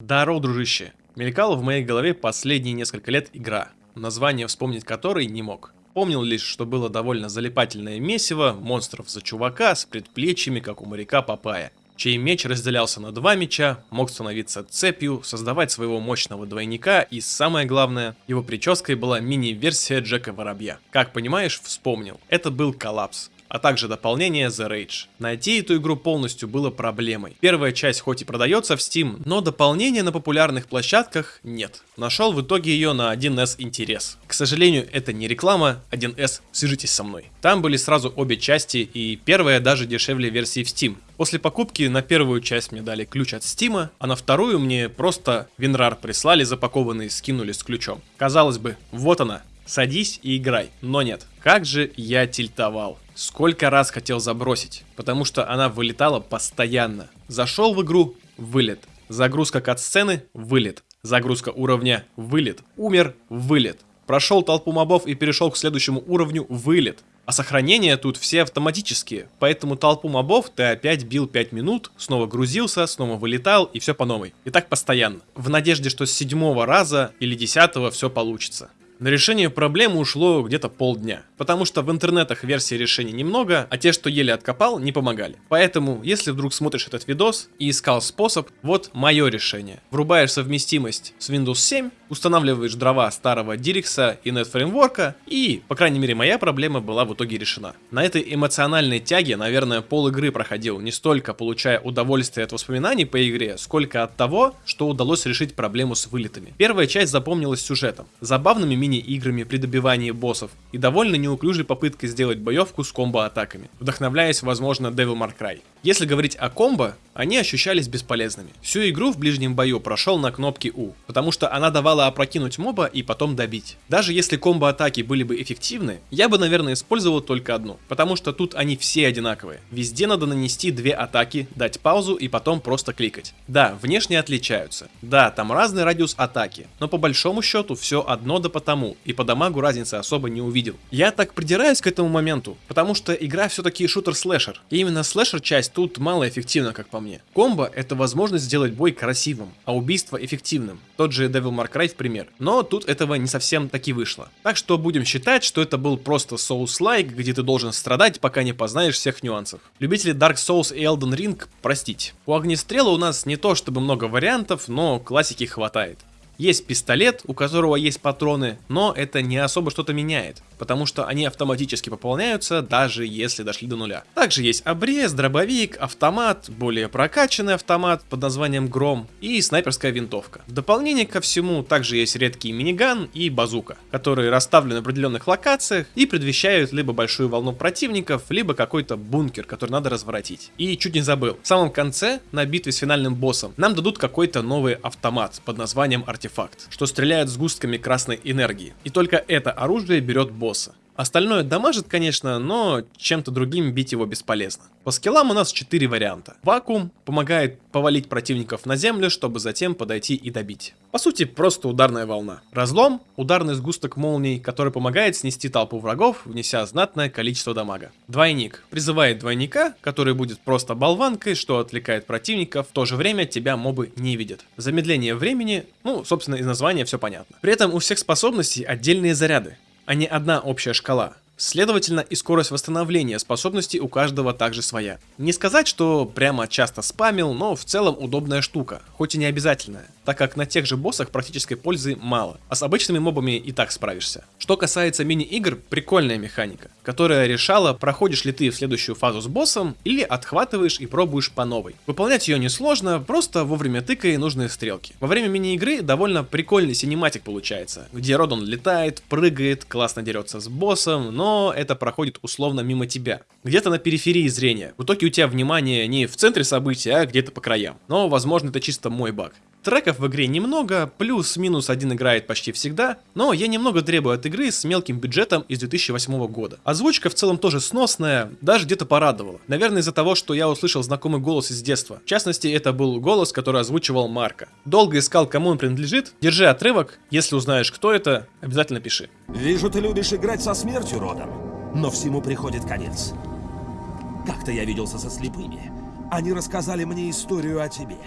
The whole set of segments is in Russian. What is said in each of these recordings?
Даро, дружище. Мелькала в моей голове последние несколько лет игра, название вспомнить которой не мог. Помнил лишь, что было довольно залипательное месиво, монстров за чувака с предплечьями, как у моряка Папая, чей меч разделялся на два меча, мог становиться цепью, создавать своего мощного двойника и, самое главное, его прической была мини-версия Джека Воробья. Как понимаешь, вспомнил, это был коллапс а также дополнение The Rage. Найти эту игру полностью было проблемой. Первая часть хоть и продается в Steam, но дополнения на популярных площадках нет. Нашел в итоге ее на 1С интерес. К сожалению, это не реклама, 1С, свяжитесь со мной. Там были сразу обе части и первая даже дешевле версии в Steam. После покупки на первую часть мне дали ключ от Стима, а на вторую мне просто Винрар прислали запакованный, скинули с ключом. Казалось бы, вот она, садись и играй. Но нет, как же я тильтовал. Сколько раз хотел забросить, потому что она вылетала постоянно. Зашел в игру, вылет. Загрузка кат-сцены, вылет. Загрузка уровня, вылет. Умер, вылет. Прошел толпу мобов и перешел к следующему уровню, вылет. А сохранения тут все автоматические, поэтому толпу мобов ты опять бил 5 минут, снова грузился, снова вылетал и все по новой. И так постоянно. В надежде, что с седьмого раза или десятого все получится. На решение проблемы ушло где-то полдня, потому что в интернетах версий решений немного, а те, что еле откопал, не помогали. Поэтому, если вдруг смотришь этот видос и искал способ, вот мое решение. Врубаешь совместимость с Windows 7, устанавливаешь дрова старого Dirix и NetFramework, и, по крайней мере, моя проблема была в итоге решена. На этой эмоциональной тяге, наверное, пол игры проходил, не столько получая удовольствие от воспоминаний по игре, сколько от того, что удалось решить проблему с вылетами. Первая часть запомнилась сюжетом, забавными мини-играми при добивании боссов и довольно неуклюжей попыткой сделать боевку с комбо-атаками, вдохновляясь, возможно, Devil May Cry. Если говорить о комбо, они ощущались бесполезными. Всю игру в ближнем бою прошел на кнопке U, потому что она давала опрокинуть моба и потом добить. Даже если комбо-атаки были бы эффективны, я бы, наверное, использовал только одну, потому что тут они все одинаковые. Везде надо нанести две атаки, дать паузу и потом просто кликать. Да, внешне отличаются. Да, там разный радиус атаки, но по большому счету все одно да потому, и по дамагу разницы особо не увидел. Я так придираюсь к этому моменту, потому что игра все-таки шутер-слэшер, и именно слэшер-часть часть тут малоэффективна, как по мне. Комбо это возможность сделать бой красивым, а убийство эффективным. Тот же Devil May Cry в пример. Но тут этого не совсем таки вышло. Так что будем считать, что это был просто Souls-like, где ты должен страдать, пока не познаешь всех нюансов. Любители Dark Souls и Elden Ring простить. У Огнестрела у нас не то чтобы много вариантов, но классики хватает. Есть пистолет, у которого есть патроны, но это не особо что-то меняет, потому что они автоматически пополняются, даже если дошли до нуля. Также есть обрез, дробовик, автомат, более прокачанный автомат под названием Гром и снайперская винтовка. В дополнение ко всему также есть редкий миниган и базука, которые расставлены в определенных локациях и предвещают либо большую волну противников, либо какой-то бункер, который надо разворотить. И чуть не забыл, в самом конце, на битве с финальным боссом, нам дадут какой-то новый автомат под названием артефакт артефакт, что стреляет сгустками красной энергии. И только это оружие берет босса. Остальное дамажит, конечно, но чем-то другим бить его бесполезно. По скиллам у нас 4 варианта. Вакуум помогает повалить противников на землю, чтобы затем подойти и добить. По сути, просто ударная волна. Разлом – ударный сгусток молний, который помогает снести толпу врагов, внеся знатное количество дамага. Двойник призывает двойника, который будет просто болванкой, что отвлекает противников, в то же время тебя мобы не видят. Замедление времени, ну, собственно, из названия все понятно. При этом у всех способностей отдельные заряды а не одна общая шкала. Следовательно, и скорость восстановления способностей у каждого также своя. Не сказать, что прямо часто спамил, но в целом удобная штука, хоть и не обязательная, так как на тех же боссах практической пользы мало, а с обычными мобами и так справишься. Что касается мини-игр, прикольная механика, которая решала, проходишь ли ты в следующую фазу с боссом или отхватываешь и пробуешь по новой. Выполнять ее несложно, просто вовремя тыкай нужные стрелки. Во время мини-игры довольно прикольный синематик получается, где Родон летает, прыгает, классно дерется с боссом, но но это проходит условно мимо тебя. Где-то на периферии зрения. В итоге у тебя внимание не в центре события, а где-то по краям. Но, возможно, это чисто мой баг. Треков в игре немного, плюс-минус один играет почти всегда, но я немного требую от игры с мелким бюджетом из 2008 года. Озвучка в целом тоже сносная, даже где-то порадовала. Наверное из-за того, что я услышал знакомый голос из детства. В частности, это был голос, который озвучивал Марка. Долго искал, кому он принадлежит. Держи отрывок, если узнаешь, кто это, обязательно пиши. Вижу, ты любишь играть со смертью, Родом. Но всему приходит конец. Как-то я виделся со слепыми. Они рассказали мне историю о тебе.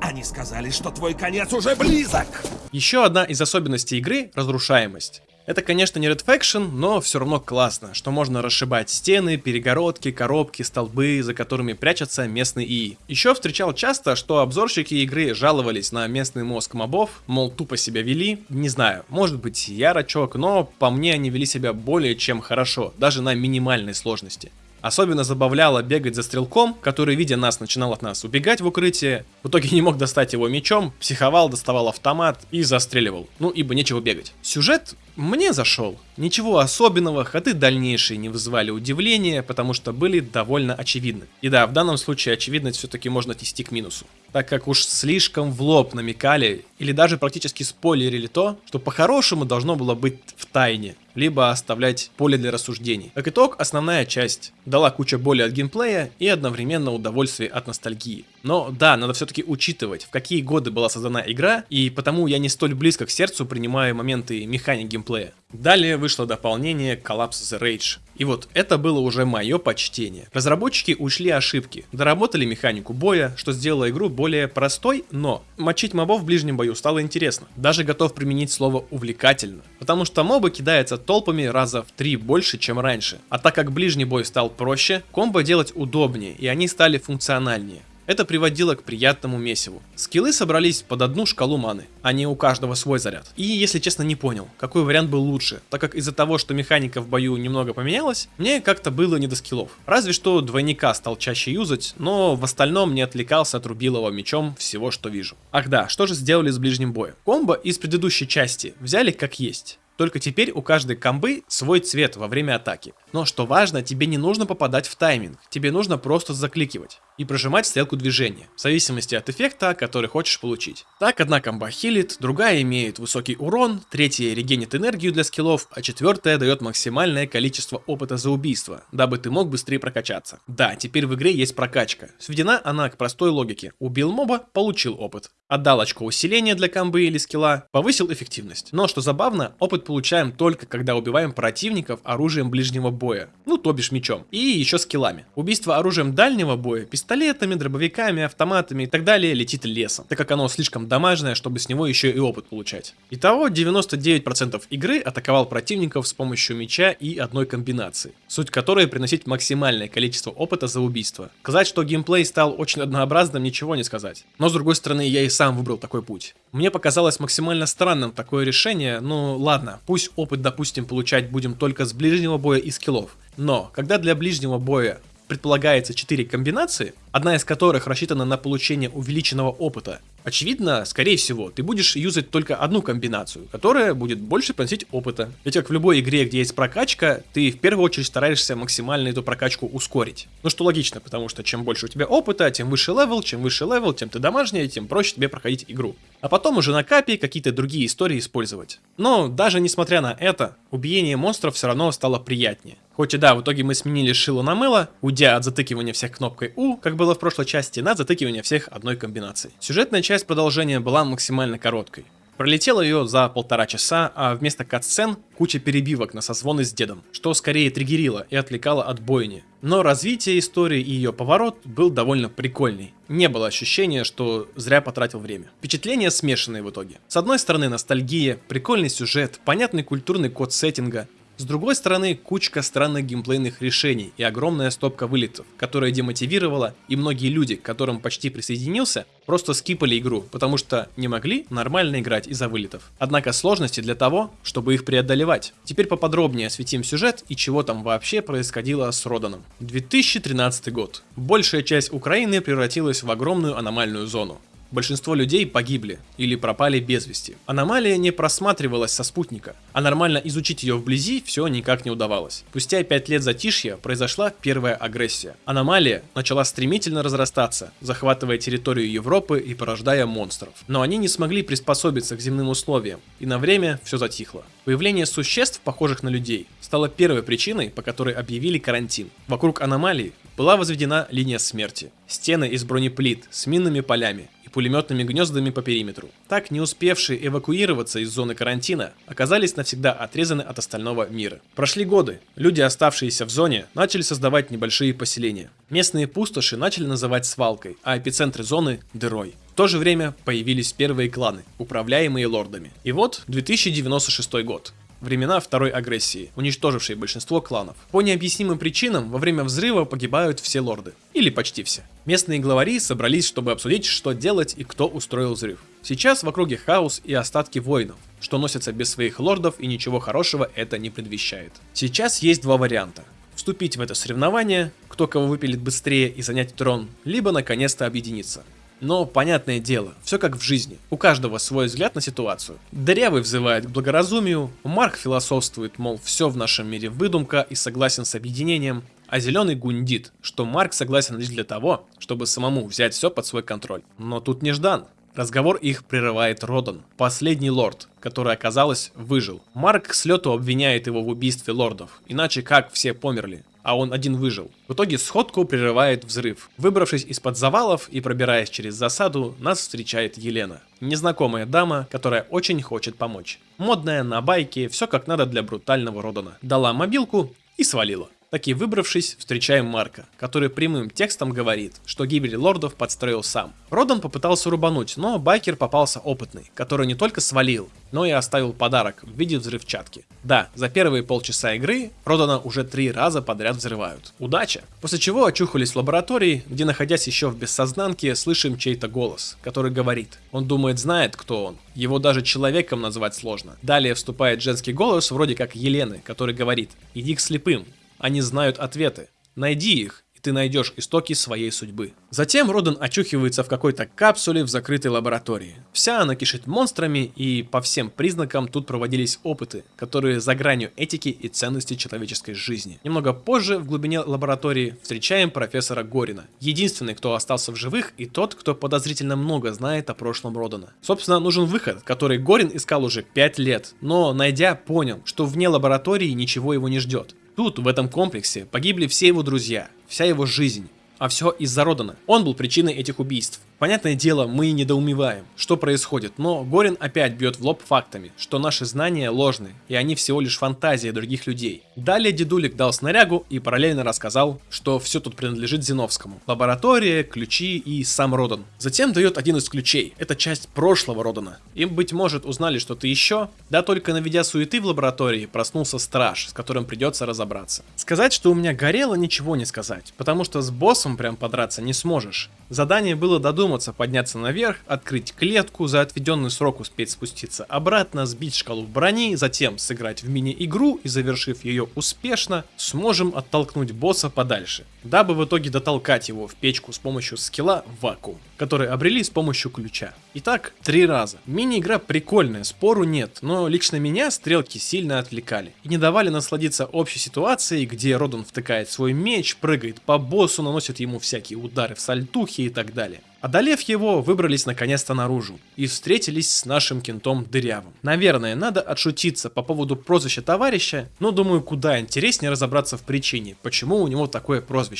Они сказали, что твой конец уже близок. Еще одна из особенностей игры — разрушаемость. Это, конечно, не Red Faction, но все равно классно, что можно расшибать стены, перегородки, коробки, столбы, за которыми прячутся местные ИИ. Еще встречал часто, что обзорщики игры жаловались на местный мозг мобов, мол, тупо себя вели. Не знаю, может быть я рачок, но по мне они вели себя более чем хорошо, даже на минимальной сложности. Особенно забавляло бегать за стрелком, который, видя нас, начинал от нас убегать в укрытие. В итоге не мог достать его мечом, психовал, доставал автомат и застреливал. Ну, ибо нечего бегать. Сюжет мне зашел. Ничего особенного, ходы дальнейшие не вызывали удивления, потому что были довольно очевидны. И да, в данном случае очевидность все-таки можно отнести к минусу. Так как уж слишком в лоб намекали, или даже практически спойлерили то, что по-хорошему должно было быть в тайне либо оставлять поле для рассуждений. Как итог, основная часть дала куча боли от геймплея и одновременно удовольствие от ностальгии. Но да, надо все-таки учитывать, в какие годы была создана игра, и потому я не столь близко к сердцу принимаю моменты механик геймплея. Далее вышло дополнение Collapse the Rage. И вот это было уже мое почтение. Разработчики ушли ошибки, доработали механику боя, что сделало игру более простой, но мочить мобов в ближнем бою стало интересно. Даже готов применить слово увлекательно. Потому что мобы кидаются толпами раза в три больше, чем раньше. А так как ближний бой стал проще, комбо делать удобнее, и они стали функциональнее. Это приводило к приятному месиву. Скиллы собрались под одну шкалу маны, а не у каждого свой заряд. И, если честно, не понял, какой вариант был лучше, так как из-за того, что механика в бою немного поменялась, мне как-то было не до скиллов. Разве что двойника стал чаще юзать, но в остальном не отвлекался от рубилова мечом всего, что вижу. Ах да, что же сделали с ближним боем? Комбо из предыдущей части взяли как есть. Только теперь у каждой комбы свой цвет во время атаки. Но что важно, тебе не нужно попадать в тайминг, тебе нужно просто закликивать и прожимать стрелку движения, в зависимости от эффекта, который хочешь получить. Так, одна комба хилит, другая имеет высокий урон, третья регенит энергию для скиллов, а четвертая дает максимальное количество опыта за убийство, дабы ты мог быстрее прокачаться. Да, теперь в игре есть прокачка. Сведена она к простой логике. Убил моба, получил опыт. Отдал очко усиления для комбы или скилла, повысил эффективность. Но, что забавно, опыт получаем только когда убиваем противников оружием ближнего боя. Ну, то бишь мечом. И еще скиллами. Убийство оружием дальнего боя, пистолетами, дробовиками, автоматами и так далее летит лесом, так как оно слишком дамажное, чтобы с него еще и опыт получать. Итого 99% игры атаковал противников с помощью меча и одной комбинации, суть которой приносить максимальное количество опыта за убийство. Сказать, что геймплей стал очень однообразным, ничего не сказать. Но с другой стороны, я и сам выбрал такой путь. Мне показалось максимально странным такое решение, ну ладно, пусть опыт, допустим, получать будем только с ближнего боя и скиллов. Но, когда для ближнего боя предполагается 4 комбинации, одна из которых рассчитана на получение увеличенного опыта. Очевидно, скорее всего, ты будешь юзать только одну комбинацию, которая будет больше приносить опыта. Ведь как в любой игре, где есть прокачка, ты в первую очередь стараешься максимально эту прокачку ускорить. Ну что логично, потому что чем больше у тебя опыта, тем выше level, чем выше level, тем ты дамажнее, тем проще тебе проходить игру. А потом уже на капе какие-то другие истории использовать. Но даже несмотря на это, убиение монстров все равно стало приятнее. Хоть и да, в итоге мы сменили шило на мыло, уйдя от затыкивания всех кнопкой U, как было в прошлой части, на затыкивание всех одной комбинацией. Сюжетная часть продолжения была максимально короткой. Пролетела ее за полтора часа, а вместо катсцен куча перебивок на созвоны с дедом, что скорее триггерило и отвлекало от бойни. Но развитие истории и ее поворот был довольно прикольный. Не было ощущения, что зря потратил время. Впечатления смешанные в итоге. С одной стороны ностальгия, прикольный сюжет, понятный культурный код сеттинга, с другой стороны, кучка странных геймплейных решений и огромная стопка вылетов, которая демотивировала, и многие люди, к которым почти присоединился, просто скипали игру, потому что не могли нормально играть из-за вылетов. Однако сложности для того, чтобы их преодолевать. Теперь поподробнее осветим сюжет и чего там вообще происходило с Роданом. 2013 год. Большая часть Украины превратилась в огромную аномальную зону. Большинство людей погибли или пропали без вести. Аномалия не просматривалась со спутника, а нормально изучить ее вблизи все никак не удавалось. Спустя 5 лет затишья произошла первая агрессия. Аномалия начала стремительно разрастаться, захватывая территорию Европы и порождая монстров. Но они не смогли приспособиться к земным условиям, и на время все затихло. Появление существ, похожих на людей, стало первой причиной, по которой объявили карантин. Вокруг аномалии была возведена линия смерти. Стены из бронеплит с минными полями, пулеметными гнездами по периметру. Так, не успевшие эвакуироваться из зоны карантина, оказались навсегда отрезаны от остального мира. Прошли годы, люди, оставшиеся в зоне, начали создавать небольшие поселения. Местные пустоши начали называть свалкой, а эпицентры зоны – дырой. В то же время появились первые кланы, управляемые лордами. И вот 2096 год времена второй агрессии, уничтожившей большинство кланов. По необъяснимым причинам во время взрыва погибают все лорды. Или почти все. Местные главари собрались, чтобы обсудить, что делать и кто устроил взрыв. Сейчас в округе хаос и остатки воинов, что носятся без своих лордов и ничего хорошего это не предвещает. Сейчас есть два варианта. Вступить в это соревнование, кто кого выпилит быстрее и занять трон, либо наконец-то объединиться. Но, понятное дело, все как в жизни. У каждого свой взгляд на ситуацию. Дырявый взывает к благоразумию, Марк философствует, мол, все в нашем мире выдумка и согласен с объединением, а зеленый гундит, что Марк согласен лишь для того, чтобы самому взять все под свой контроль. Но тут неждан. Разговор их прерывает Родан, последний лорд, который, оказалось, выжил. Марк с лету обвиняет его в убийстве лордов, иначе как все померли а он один выжил. В итоге сходку прерывает взрыв. Выбравшись из-под завалов и пробираясь через засаду, нас встречает Елена. Незнакомая дама, которая очень хочет помочь. Модная, на байке, все как надо для брутального Родана. Дала мобилку и свалила. Таки выбравшись, встречаем Марка, который прямым текстом говорит, что гибель лордов подстроил сам. Родан попытался рубануть, но байкер попался опытный, который не только свалил, но и оставил подарок в виде взрывчатки. Да, за первые полчаса игры Родана уже три раза подряд взрывают. Удача! После чего очухались в лаборатории, где находясь еще в бессознанке, слышим чей-то голос, который говорит. Он думает знает, кто он. Его даже человеком назвать сложно. Далее вступает женский голос, вроде как Елены, который говорит «Иди к слепым, они знают ответы. Найди их, ты найдешь истоки своей судьбы. Затем Родан очухивается в какой-то капсуле в закрытой лаборатории. Вся она кишит монстрами, и по всем признакам тут проводились опыты, которые за гранью этики и ценности человеческой жизни. Немного позже в глубине лаборатории встречаем профессора Горина, единственный, кто остался в живых, и тот, кто подозрительно много знает о прошлом Родана. Собственно, нужен выход, который Горин искал уже 5 лет, но найдя, понял, что вне лаборатории ничего его не ждет. Тут, в этом комплексе, погибли все его друзья, вся его жизнь. А все из-за Родана. Он был причиной этих убийств. Понятное дело, мы недоумеваем, что происходит, но Горин опять бьет в лоб фактами, что наши знания ложны, и они всего лишь фантазия других людей. Далее дедулик дал снарягу и параллельно рассказал, что все тут принадлежит Зиновскому. Лаборатория, ключи и сам Родан. Затем дает один из ключей, это часть прошлого Родана. Им, быть может, узнали что-то еще, да только наведя суеты в лаборатории, проснулся страж, с которым придется разобраться. Сказать, что у меня горело, ничего не сказать, потому что с боссом прям подраться не сможешь. Задание было додуматься, подняться наверх, открыть клетку, за отведенный срок успеть спуститься обратно, сбить шкалу брони, затем сыграть в мини-игру и завершив ее успешно, сможем оттолкнуть босса подальше, дабы в итоге дотолкать его в печку с помощью скилла вакуум, который обрели с помощью ключа. Итак, три раза. Мини-игра прикольная, спору нет, но лично меня стрелки сильно отвлекали и не давали насладиться общей ситуацией, где Родан втыкает свой меч, прыгает по боссу, наносит ему всякие удары в сальтухе, и так далее. Одолев его, выбрались наконец-то наружу и встретились с нашим кентом Дырявым. Наверное, надо отшутиться по поводу прозвища товарища, но думаю, куда интереснее разобраться в причине, почему у него такое прозвище.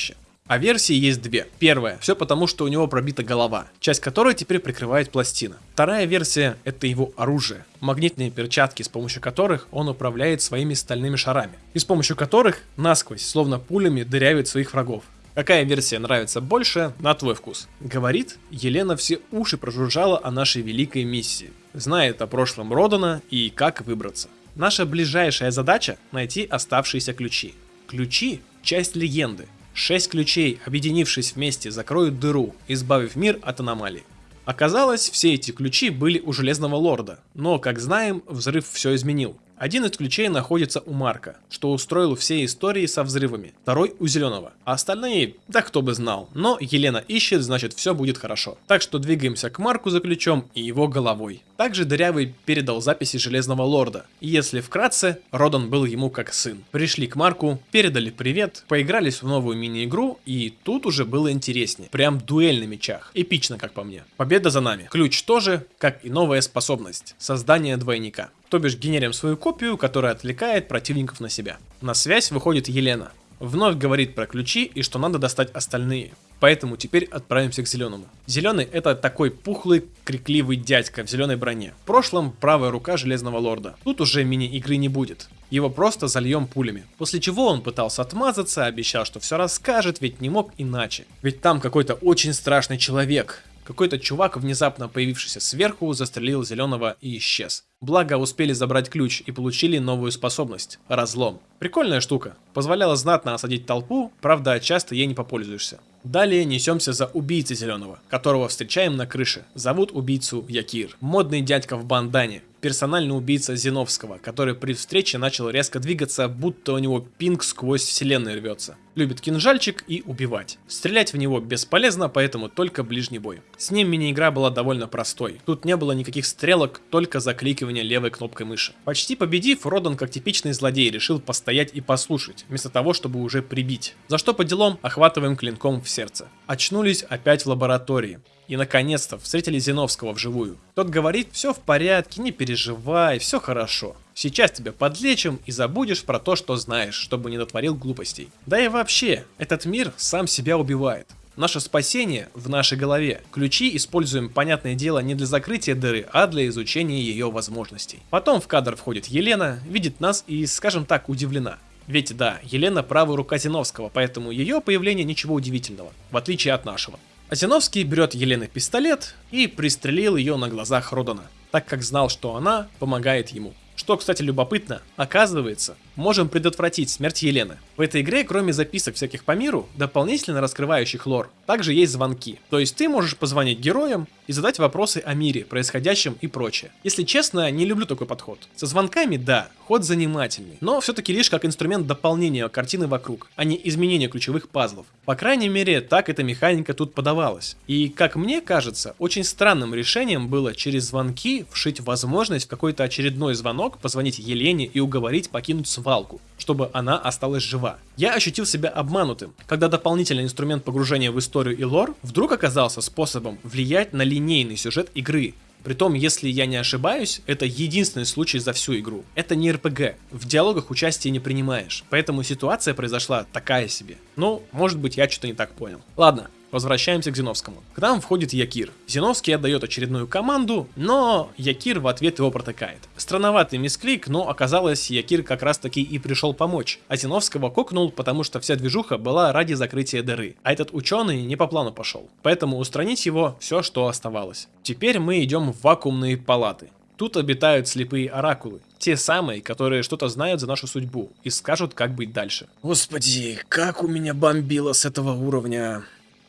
А версии есть две. Первая, все потому, что у него пробита голова, часть которой теперь прикрывает пластина. Вторая версия, это его оружие. Магнитные перчатки, с помощью которых он управляет своими стальными шарами. И с помощью которых насквозь, словно пулями, дырявит своих врагов. Какая версия нравится больше, на твой вкус. Говорит, Елена все уши прожужжала о нашей великой миссии. Знает о прошлом Родана и как выбраться. Наша ближайшая задача – найти оставшиеся ключи. Ключи – часть легенды. Шесть ключей, объединившись вместе, закроют дыру, избавив мир от аномалий. Оказалось, все эти ключи были у Железного Лорда, но, как знаем, взрыв все изменил. Один из ключей находится у Марка, что устроил все истории со взрывами. Второй у Зеленого. А остальные, да кто бы знал. Но Елена ищет, значит все будет хорошо. Так что двигаемся к Марку за ключом и его головой. Также Дырявый передал записи Железного Лорда. И если вкратце, Родан был ему как сын. Пришли к Марку, передали привет, поигрались в новую мини-игру, и тут уже было интереснее. Прям дуэль на мечах. Эпично, как по мне. Победа за нами. Ключ тоже, как и новая способность. Создание двойника то бишь генерим свою копию, которая отвлекает противников на себя. На связь выходит Елена. Вновь говорит про ключи и что надо достать остальные. Поэтому теперь отправимся к зеленому. Зеленый это такой пухлый, крикливый дядька в зеленой броне. В прошлом правая рука Железного Лорда. Тут уже мини-игры не будет. Его просто зальем пулями. После чего он пытался отмазаться, обещал, что все расскажет, ведь не мог иначе. Ведь там какой-то очень страшный человек. Какой-то чувак, внезапно появившийся сверху, застрелил зеленого и исчез. Благо успели забрать ключ и получили новую способность – разлом. Прикольная штука. Позволяла знатно осадить толпу, правда часто ей не попользуешься. Далее несемся за убийцей зеленого, которого встречаем на крыше. Зовут убийцу Якир. Модный дядька в бандане персональный убийца Зиновского, который при встрече начал резко двигаться, будто у него пинг сквозь вселенную рвется. Любит кинжальчик и убивать. Стрелять в него бесполезно, поэтому только ближний бой. С ним мини-игра была довольно простой. Тут не было никаких стрелок, только закликивание левой кнопкой мыши. Почти победив, Родан как типичный злодей решил постоять и послушать, вместо того, чтобы уже прибить. За что по делам охватываем клинком в сердце. Очнулись опять в лаборатории. И наконец-то встретили Зиновского вживую. Тот говорит, все в порядке, не переживай, все хорошо. Сейчас тебя подлечим и забудешь про то, что знаешь, чтобы не натворил глупостей. Да и вообще, этот мир сам себя убивает. Наше спасение в нашей голове. Ключи используем, понятное дело, не для закрытия дыры, а для изучения ее возможностей. Потом в кадр входит Елена, видит нас и, скажем так, удивлена. Ведь да, Елена правая рука Зиновского, поэтому ее появление ничего удивительного, в отличие от нашего. Азиновский берет Елены пистолет и пристрелил ее на глазах Родана, так как знал, что она помогает ему. Что, кстати, любопытно, оказывается, можем предотвратить смерть Елены. В этой игре, кроме записок всяких по миру, дополнительно раскрывающих лор, также есть звонки. То есть ты можешь позвонить героям и задать вопросы о мире, происходящем и прочее. Если честно, не люблю такой подход. Со звонками, да, ход занимательный, но все-таки лишь как инструмент дополнения картины вокруг, а не изменения ключевых пазлов. По крайней мере, так эта механика тут подавалась. И, как мне кажется, очень странным решением было через звонки вшить возможность в какой-то очередной звонок позвонить Елене и уговорить покинуть свалку, чтобы она осталась жива. Я ощутил себя обманутым, когда дополнительный инструмент погружения в историю и лор вдруг оказался способом влиять на линейный сюжет игры, Притом, если я не ошибаюсь, это единственный случай за всю игру. Это не РПГ, в диалогах участия не принимаешь, поэтому ситуация произошла такая себе. Ну, может быть я что-то не так понял. Ладно, Возвращаемся к Зиновскому. К нам входит Якир. Зиновский отдает очередную команду, но Якир в ответ его протыкает. Странноватый мисклик, но оказалось, Якир как раз таки и пришел помочь. А Зиновского кокнул, потому что вся движуха была ради закрытия дыры. А этот ученый не по плану пошел. Поэтому устранить его все, что оставалось. Теперь мы идем в вакуумные палаты. Тут обитают слепые оракулы. Те самые, которые что-то знают за нашу судьбу и скажут, как быть дальше. Господи, как у меня бомбило с этого уровня.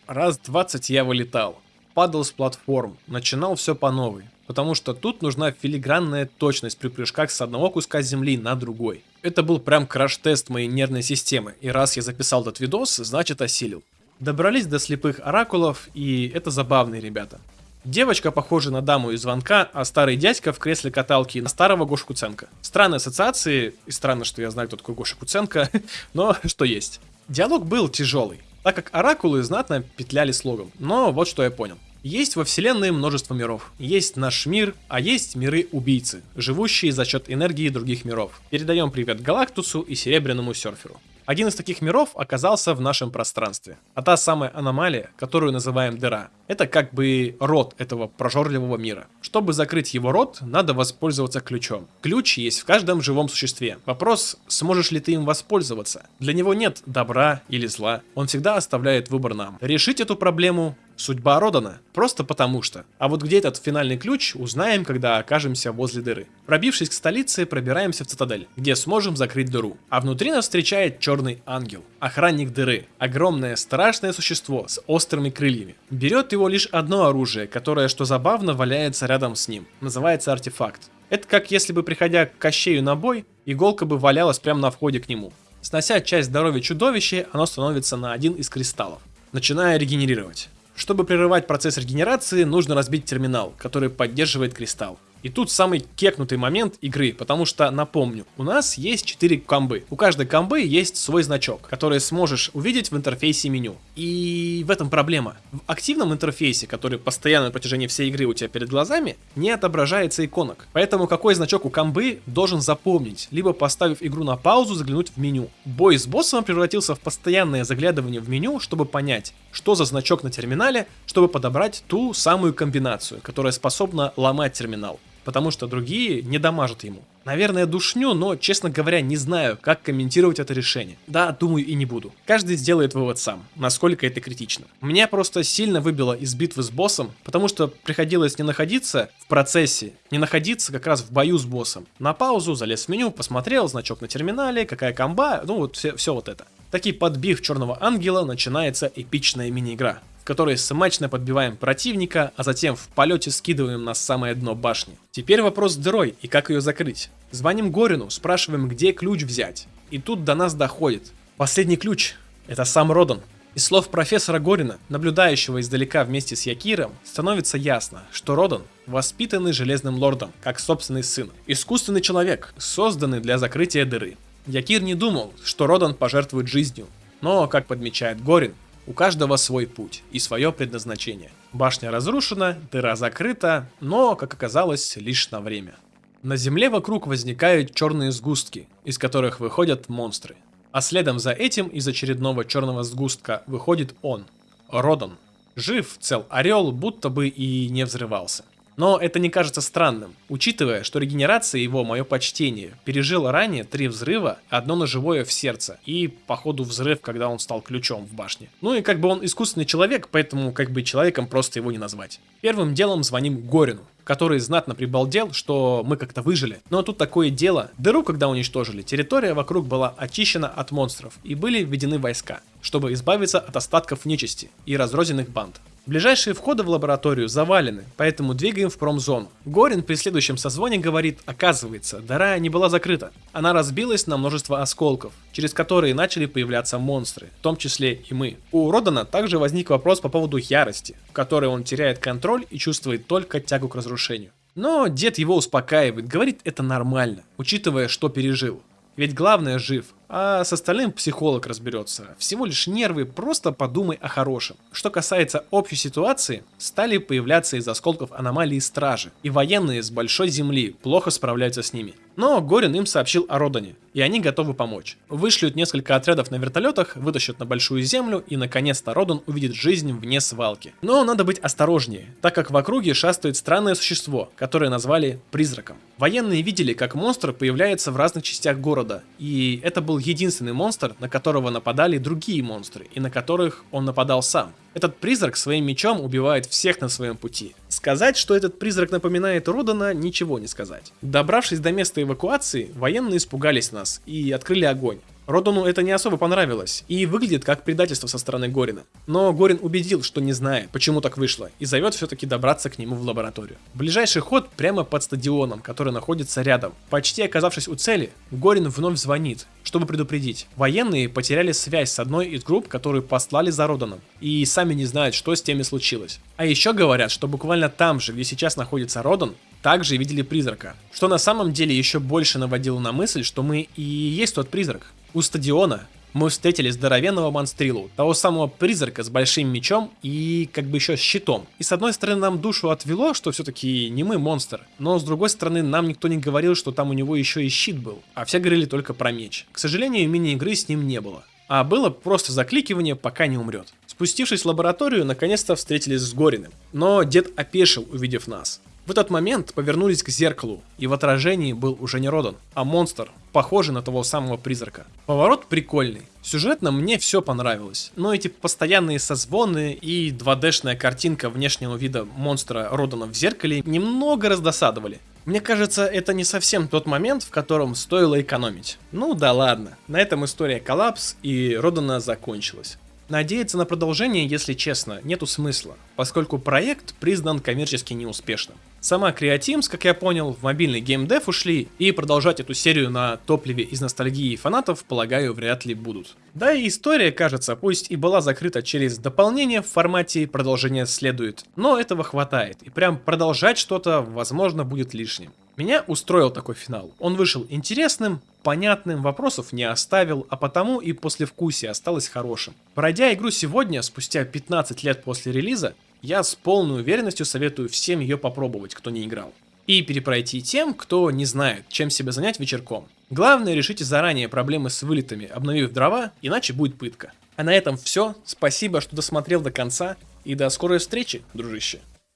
Раз 20 я вылетал, падал с платформ, начинал все по новой, потому что тут нужна филигранная точность при прыжках с одного куска земли на другой. Это был прям краш-тест моей нервной системы, и раз я записал этот видос, значит осилил. Добрались до слепых оракулов, и это забавные ребята. Девочка похожа на даму из звонка, а старый дядька в кресле каталки на старого Гошу Куценко. Странные ассоциации, и странно, что я знаю, кто такой Гоша Куценко, но что есть. Диалог был тяжелый так как оракулы знатно петляли слогом. Но вот что я понял. Есть во вселенной множество миров. Есть наш мир, а есть миры-убийцы, живущие за счет энергии других миров. Передаем привет Галактусу и Серебряному Серферу. Один из таких миров оказался в нашем пространстве. А та самая аномалия, которую называем дыра, это как бы рот этого прожорливого мира. Чтобы закрыть его рот, надо воспользоваться ключом. Ключ есть в каждом живом существе. Вопрос, сможешь ли ты им воспользоваться? Для него нет добра или зла. Он всегда оставляет выбор нам. Решить эту проблему Судьба Родана. Просто потому что. А вот где этот финальный ключ, узнаем, когда окажемся возле дыры. Пробившись к столице, пробираемся в цитадель, где сможем закрыть дыру. А внутри нас встречает черный ангел. Охранник дыры. Огромное страшное существо с острыми крыльями. Берет его лишь одно оружие, которое, что забавно, валяется рядом с ним. Называется артефакт. Это как если бы, приходя к Кощею на бой, иголка бы валялась прямо на входе к нему. Снося часть здоровья чудовища, оно становится на один из кристаллов, начиная регенерировать. Чтобы прерывать процесс регенерации, нужно разбить терминал, который поддерживает кристалл. И тут самый кекнутый момент игры, потому что, напомню, у нас есть 4 комбы. У каждой комбы есть свой значок, который сможешь увидеть в интерфейсе меню. И в этом проблема. В активном интерфейсе, который постоянно на протяжении всей игры у тебя перед глазами, не отображается иконок. Поэтому какой значок у комбы должен запомнить, либо поставив игру на паузу, заглянуть в меню. Бой с боссом превратился в постоянное заглядывание в меню, чтобы понять, что за значок на терминале, чтобы подобрать ту самую комбинацию, которая способна ломать терминал потому что другие не дамажат ему. Наверное, душню, но, честно говоря, не знаю, как комментировать это решение. Да, думаю и не буду. Каждый сделает вывод сам, насколько это критично. Меня просто сильно выбило из битвы с боссом, потому что приходилось не находиться в процессе, не находиться как раз в бою с боссом. На паузу, залез в меню, посмотрел, значок на терминале, какая комба, ну вот все, все вот это. Таки подбив черного ангела начинается эпичная мини-игра которой смачно подбиваем противника, а затем в полете скидываем на самое дно башни. Теперь вопрос с дырой и как ее закрыть. Звоним Горину, спрашиваем, где ключ взять. И тут до нас доходит. Последний ключ – это сам Родан. Из слов профессора Горина, наблюдающего издалека вместе с Якиром, становится ясно, что Родан воспитанный Железным Лордом, как собственный сын. Искусственный человек, созданный для закрытия дыры. Якир не думал, что Родан пожертвует жизнью. Но, как подмечает Горин, у каждого свой путь и свое предназначение. Башня разрушена, дыра закрыта, но, как оказалось, лишь на время. На земле вокруг возникают черные сгустки, из которых выходят монстры. А следом за этим из очередного черного сгустка выходит он, Родан. Жив, цел орел, будто бы и не взрывался. Но это не кажется странным, учитывая, что регенерация его, мое почтение, пережила ранее три взрыва, одно ножевое в сердце и, походу, взрыв, когда он стал ключом в башне. Ну и как бы он искусственный человек, поэтому как бы человеком просто его не назвать. Первым делом звоним Горину, который знатно прибалдел, что мы как-то выжили. Но тут такое дело. Дыру, когда уничтожили, территория вокруг была очищена от монстров и были введены войска, чтобы избавиться от остатков нечисти и разрозненных банд. Ближайшие входы в лабораторию завалены, поэтому двигаем в промзону. Горин при следующем созвоне говорит, оказывается, дыра не была закрыта. Она разбилась на множество осколков, через которые начали появляться монстры, в том числе и мы. У Родана также возник вопрос по поводу ярости, в которой он теряет контроль и чувствует только тягу к разрушению. Но дед его успокаивает, говорит это нормально, учитывая, что пережил. Ведь главное жив, а с остальным психолог разберется. Всего лишь нервы, просто подумай о хорошем. Что касается общей ситуации, стали появляться из осколков аномалии стражи, и военные с большой земли плохо справляются с ними. Но Горин им сообщил о Родане, и они готовы помочь. Вышлют несколько отрядов на вертолетах, вытащат на большую землю, и наконец-то Родан увидит жизнь вне свалки. Но надо быть осторожнее, так как в округе шастает странное существо, которое назвали призраком. Военные видели, как монстр появляется в разных частях города, и это был единственный монстр, на которого нападали другие монстры, и на которых он нападал сам. Этот призрак своим мечом убивает всех на своем пути. Сказать, что этот призрак напоминает Родана, ничего не сказать. Добравшись до места эвакуации, военные испугались нас и открыли огонь. Родану это не особо понравилось и выглядит как предательство со стороны Горина. Но Горин убедил, что не знает, почему так вышло, и зовет все-таки добраться к нему в лабораторию. Ближайший ход прямо под стадионом, который находится рядом. Почти оказавшись у цели, Горин вновь звонит, чтобы предупредить. Военные потеряли связь с одной из групп, которые послали за Роданом, и сами не знают, что с теми случилось. А еще говорят, что буквально там же, где сейчас находится Родан, также видели призрака. Что на самом деле еще больше наводило на мысль, что мы и есть тот призрак. У стадиона мы встретили здоровенного монстрилу, того самого призрака с большим мечом и как бы еще щитом. И с одной стороны нам душу отвело, что все-таки не мы монстр, но с другой стороны нам никто не говорил, что там у него еще и щит был, а все говорили только про меч. К сожалению, мини-игры с ним не было. А было просто закликивание, пока не умрет. Спустившись в лабораторию, наконец-то встретились с Гориным. Но дед опешил, увидев нас. В этот момент повернулись к зеркалу, и в отражении был уже не Родан, а монстр, похожий на того самого призрака. Поворот прикольный. Сюжетно мне все понравилось, но эти постоянные созвоны и 2D-шная картинка внешнего вида монстра Родана в зеркале немного раздосадовали. Мне кажется, это не совсем тот момент, в котором стоило экономить. Ну да ладно, на этом история коллапс и Родана закончилась. Надеяться на продолжение, если честно, нету смысла, поскольку проект признан коммерчески неуспешным. Сама Createams, как я понял, в мобильный геймдев ушли, и продолжать эту серию на топливе из ностальгии фанатов, полагаю, вряд ли будут. Да и история, кажется, пусть и была закрыта через дополнение в формате продолжения следует, но этого хватает, и прям продолжать что-то, возможно, будет лишним. Меня устроил такой финал. Он вышел интересным, понятным, вопросов не оставил, а потому и послевкусие осталось хорошим. Пройдя игру сегодня, спустя 15 лет после релиза, я с полной уверенностью советую всем ее попробовать, кто не играл. И перепройти тем, кто не знает, чем себя занять вечерком. Главное, решите заранее проблемы с вылетами, обновив дрова, иначе будет пытка. А на этом все. Спасибо, что досмотрел до конца. И до скорой встречи, дружище.